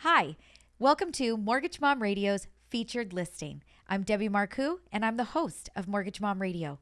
Hi, welcome to Mortgage Mom Radio's featured listing. I'm Debbie Marcoux, and I'm the host of Mortgage Mom Radio.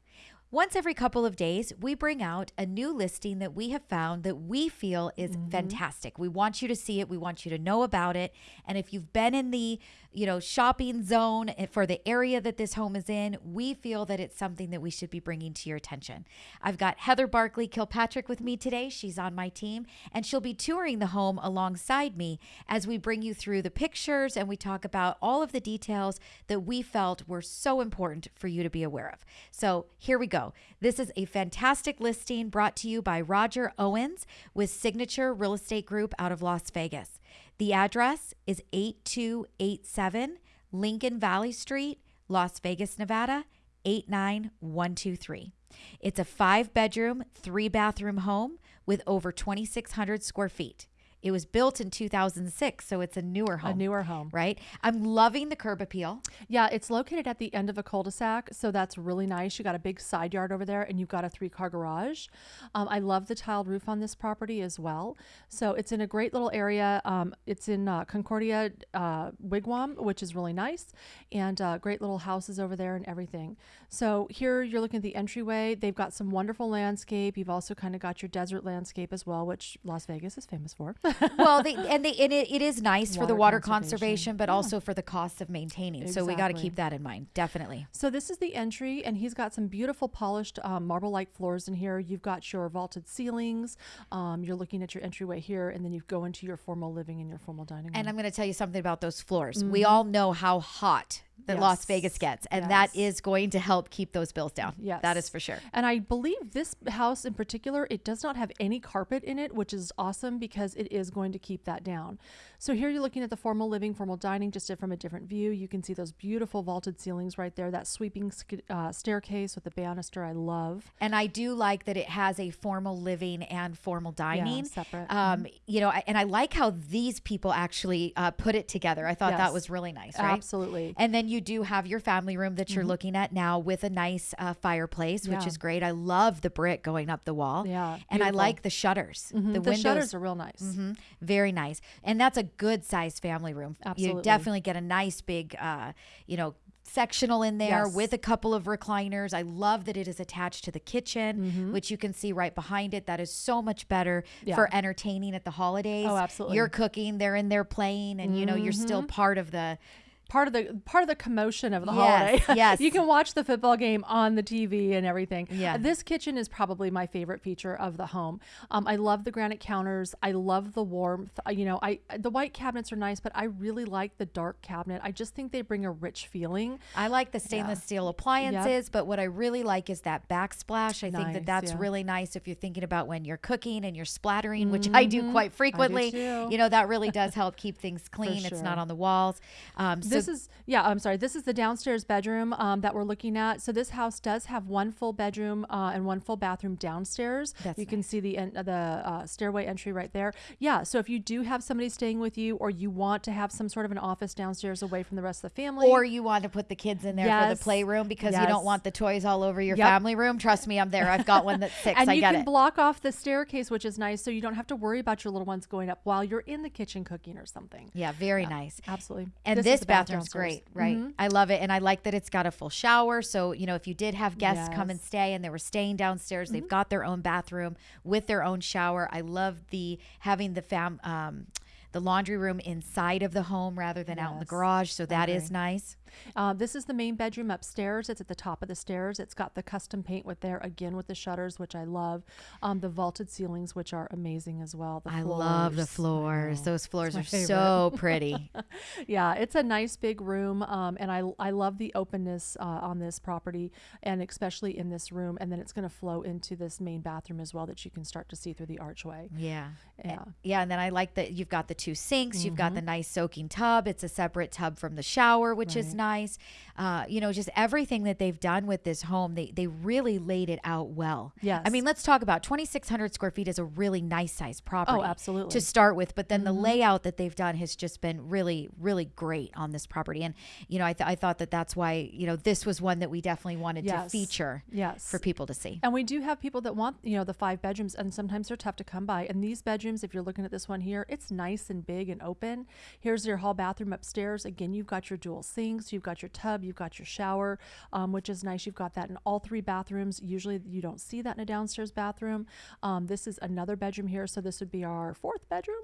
Once every couple of days, we bring out a new listing that we have found that we feel is mm-hmm. fantastic. We want you to see it, we want you to know about it. And if you've been in the, you know, shopping zone eh, for the area that this home is in, we feel that it's something that we should be bringing to your attention. I've got Heather Barkley Kilpatrick with me today. She's on my team, and she'll be touring the home alongside me as we bring you through the pictures and we talk about all of the details that we felt were so important for you to be aware of. So here we go. This is a fantastic listing brought to you by Roger Owens with Signature Real Estate Group out of Las Vegas. The address is 8287 Lincoln Valley Street, Las Vegas, Nevada 89123. It's a five bedroom, three bathroom home with over 2,600 square feet. It was built in 2006, so it's a newer home. A newer home. Right? I'm loving the curb appeal. Yeah, it's located at the end of a cul-de-sac, so that's really nice. You got a big side yard over there, and you've got a three-car garage. Um, I love the tiled roof on this property as well. So it's in a great little area. Um, it's in uh, Concordia uh, Wigwam, which is really nice, and uh, great little houses over there and everything. So here you're looking at the entryway. They've got some wonderful landscape. You've also kind of got your desert landscape as well, which Las Vegas is famous for. well, they, and they and it, it is nice for the Water water conservation, conservation. but also for the cost of maintaining. So we got to keep that in mind, definitely. So this is the entry, and he's got some beautiful polished um, marble-like floors in here. You've got your vaulted ceilings. Um, you're looking at your entryway here, and then you go into your formal living and your formal dining room. And I'm going to tell you something about those floors. We all know how hot that Las Vegas gets, and that Yes. is going to help keep those bills down. Yes. that is for sure. And I believe this house in particular, it does not have any carpet in it, which is awesome because it is going to keep that down. So here you're looking at the formal living, formal dining, just from a different view. You can see those beautiful vaulted ceilings right there, that sweeping sk- uh, staircase with the banister I love. And I do like that it has a formal living and formal dining. separate. Mm-hmm. Um, you know, I- and I like how these people actually uh, put it together. I thought that was really nice, right? Absolutely. And then you do have your family room that you're Mm-hmm. looking at now with a nice uh, fireplace, which Yeah. is great. I love the brick going up the wall. Yeah, And I like the shutters. Mhm. The, The, windows shutters are real nice. Mhm. Very nice. And that's a good sized family room. You definitely get a nice big, uh, you know, sectional in there Yes. with a couple of recliners. I love that it is attached to the kitchen, which you can see right behind it. That is so much better Mm-hmm. Yeah. for entertaining at the holidays. Oh, absolutely. You're cooking, they're in there playing, and you know, you're still part of the part of the part of the commotion of the Yes, holiday. yes. you can watch the football game on the TV and everything. Yeah. this kitchen is probably my favorite feature of the home. Um, I love the granite counters. I love the warmth. Uh, You know, I the white cabinets are nice, but I really like the dark cabinet. I just think they bring a rich feeling. I like the stainless steel appliances, but what I really like is that backsplash. I think that that's yeah. really nice if you're thinking about when you're cooking and you're splattering, which I do quite frequently. too. You know, that really does help keep things clean. It's not on the walls. Um, so this is yeah i'm sorry this is the downstairs bedroom um, that we're looking at so this house does have one full bedroom uh, and one full bathroom downstairs That's you can see the the uh, stairway entry right there yeah so if you do have somebody staying with you or you want to have some sort of an office downstairs away from the rest of the family or you want to put the kids in there for the playroom because you don't want the toys all over your Yep. family room. Trust me, I'm there. I've got one that's six. and I you get can it. block off the staircase which is nice so you don't have to worry about your little ones going up while you're in the kitchen cooking or something yeah, very nice. absolutely And is this, the bath bathroom's downstairs. great, right? I love it. And I like that it's got a full shower. So, you know, if you did have guests come and stay and they were staying downstairs, they've got their own bathroom with their own shower. I love the having the fam um the laundry room inside of the home rather than out in the garage. So that is nice. Uh, this is the main bedroom upstairs. It's at the top of the stairs. It's got the custom paint with there again with the shutters, which I love. Um, the vaulted ceilings, which are amazing as well. The I love the floors. floors. Those floors are favorite. so pretty. Yeah, it's a nice big room, um, and I I love the openness uh, on this property, and especially in this room. And then it's going to flow into this main bathroom as well, that you can start to see through the archway. Yeah. Yeah. Yeah. And then I like that you've got the two sinks, you've Mm-hmm. got the nice soaking tub. It's a separate tub from the shower, which is Right. Nice. Uh, you know, just everything that they've done with this home, they they really laid it out well. Yes. I mean, let's talk about 2,600 square feet is a really nice size property. Oh, absolutely. To start with, but then the layout that they've done has just been really, really great on this property. And you know, I th- I thought that that's why you know this was one that we definitely wanted to feature. Yes. For people to see. And we do have people that want, you know, the five bedrooms, and sometimes they're tough to come by. And these bedrooms, if you're looking at this one here, it's nice and big and open. Here's your hall bathroom upstairs. Again, you've got your dual sinks, you've got your tub, you've got your shower, um, which is nice. You've got that in all three bathrooms. Usually, you don't see that in a downstairs bathroom. Um, this is another bedroom here, so this would be our fourth bedroom.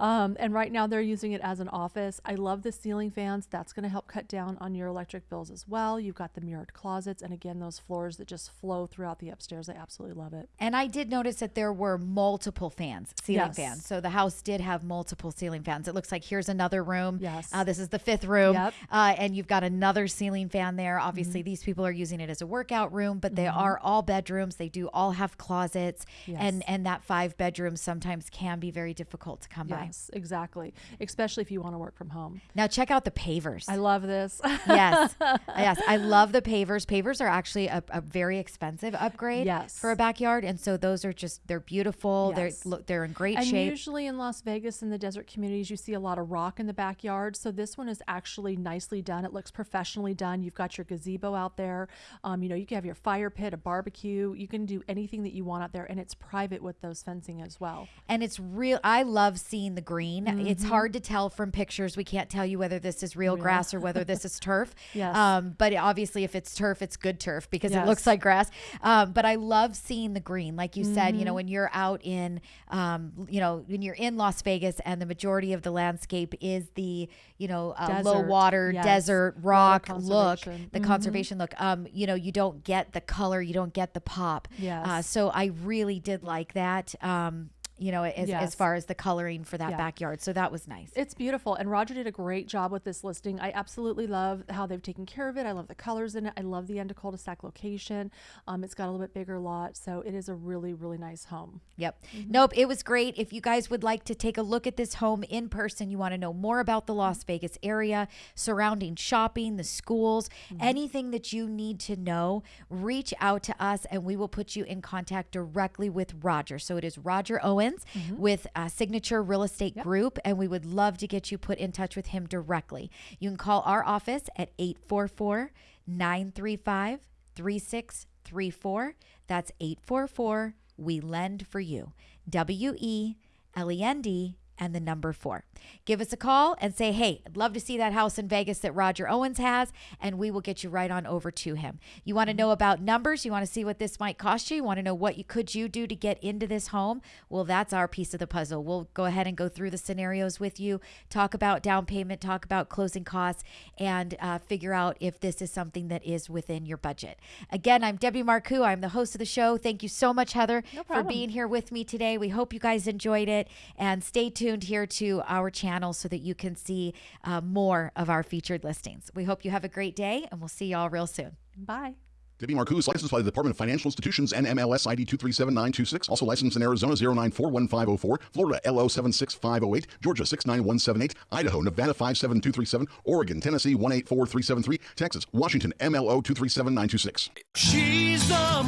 Um, and right now, they're using it as an office. I love the ceiling fans. That's going to help cut down on your electric bills as well. You've got the mirrored closets, and again, those floors that just flow throughout the upstairs. I absolutely love it. And I did notice that there were multiple fans, ceiling Yes. fans. So the house did have multiple ceiling fans. It looks like here's another room. Yes. Uh, this is the fifth room. Yep. Uh, and you've got another ceiling fan there. Obviously, mm-hmm. these people are using it as a workout room, but they mm-hmm. are all bedrooms. They do all have closets. And, Yes. and that five bedrooms sometimes can be very difficult to come by. Yes, exactly. Especially if you want to work from home. Now, check out the pavers. I love this. yes. Yes. I love the pavers. Pavers are actually a, a very expensive upgrade Yes. for a backyard. And so those are just, they're beautiful. Yes. They're, look, they're in great and shape. usually in Las Vegas in the desert communities, you see a lot of rock in the backyard. So this one is actually nicely done. It looks professionally done. You've got your gazebo out there. Um, you know, you can have your fire pit, a barbecue. You can do anything that you want out there, and it's private with those fencing as well. and it's real i love seeing the green it's Mm-hmm. hard to tell from pictures we can't tell you whether this is real grass or whether this is turf Yes. um, but obviously if it's turf it's good turf because it looks like grass um, but i love seeing the green like you said you know Mm-hmm. when you're out in um, you know when you're in las vegas and the majority of the landscape is the you know uh, low water yes. desert Water rock look the conservation look um, you know you don't get the color you don't get the pop. Yes. uh, so i really did like that. Um, you know, as, as far as the coloring for that Yeah. backyard. So that was nice. It's beautiful. And Roger did a great job with this listing. I absolutely love how they've taken care of it. I love the colors in it. I love the end of cul-de-sac location. Um, it's got a little bit bigger lot. So it is a really, really nice home. Yep. Nope. It was great. If you guys would like to take a look at this home in person, you want to know more about the Las Vegas area, surrounding shopping, the schools, anything that you need to know, reach out to us and we will put you in contact directly with Roger. So it is Roger Owens with uh, Signature Real Estate Group, and we would love to get you put in touch with him directly. You can call our office at 844 935 3634. That's 844 We Lend for You. W E L E N D and the number four. Give us a call and say, hey, I'd love to see that house in Vegas that Roger Owens has, and we will get you right on over to him. You want to know about numbers? You want to see what this might cost you? You want to know what you could you do to get into this home? Well, that's our piece of the puzzle. We'll go ahead and go through the scenarios with you, talk about down payment, talk about closing costs, and uh, figure out if this is something that is within your budget. Again, I'm Debbie Marcoux. I'm the host of the show. Thank you so much, Heather, for being here with me today. We hope you guys enjoyed it, and stay tuned here to our channel so that you can see uh, more of our featured listings. We hope you have a great day, and we'll see y'all real soon. Bye. Debbie Marcoux licensed by the Department of Financial Institutions and MLS ID 237926. Also licensed in Arizona 0941504, Florida LO 76508, Georgia 69178, Idaho, Nevada 57237, Oregon, Tennessee 184373, Texas, Washington MLO 237926. She's the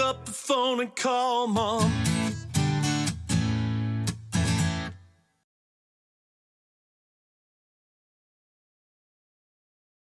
up the phone and call mom.